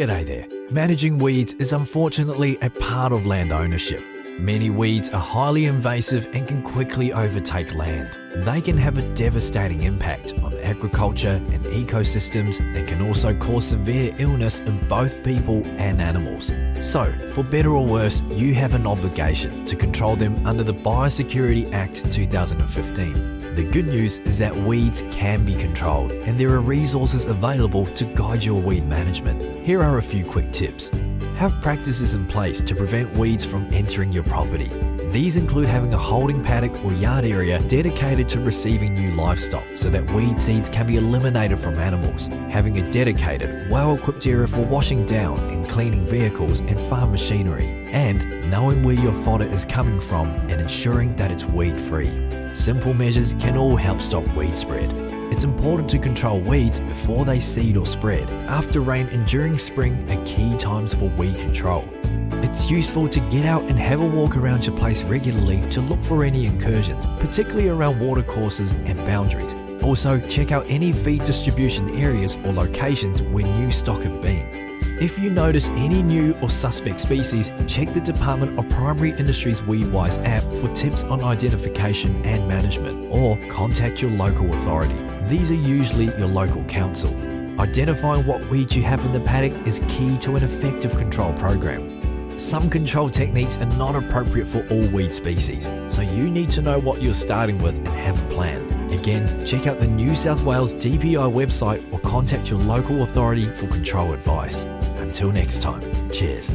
G'day there. Managing weeds is unfortunately a part of land ownership. Many weeds are highly invasive and can quickly overtake land. They can have a devastating impact on agriculture and ecosystems and can also cause severe illness in both people and animals. So, for better or worse, you have an obligation to control them under the Biosecurity Act 2015. The good news is that weeds can be controlled and there are resources available to guide your weed management. Here are a few quick tips. Have practices in place to prevent weeds from entering your property. These include having a holding paddock or yard area dedicated to receiving new livestock so that weed seeds can be eliminated from animals, having a dedicated, well-equipped area for washing down and cleaning vehicles and farm machinery, and knowing where your fodder is coming from and ensuring that it's weed-free. Simple measures can all help stop weed spread. It's important to control weeds before they seed or spread. After rain and during spring are key times for weed control. It's useful to get out and have a walk around your place regularly to look for any incursions, particularly around watercourses and boundaries. Also, check out any feed distribution areas or locations where new stock have been. If you notice any new or suspect species, check the Department of Primary Industries Weedwise app for tips on identification and management, or contact your local authority. These are usually your local council. Identifying what weeds you have in the paddock is key to an effective control program. Some control techniques are not appropriate for all weed species, so you need to know what you're starting with and have a plan. Again, check out the New South Wales DPI website or contact your local authority for control advice. Until next time, cheers.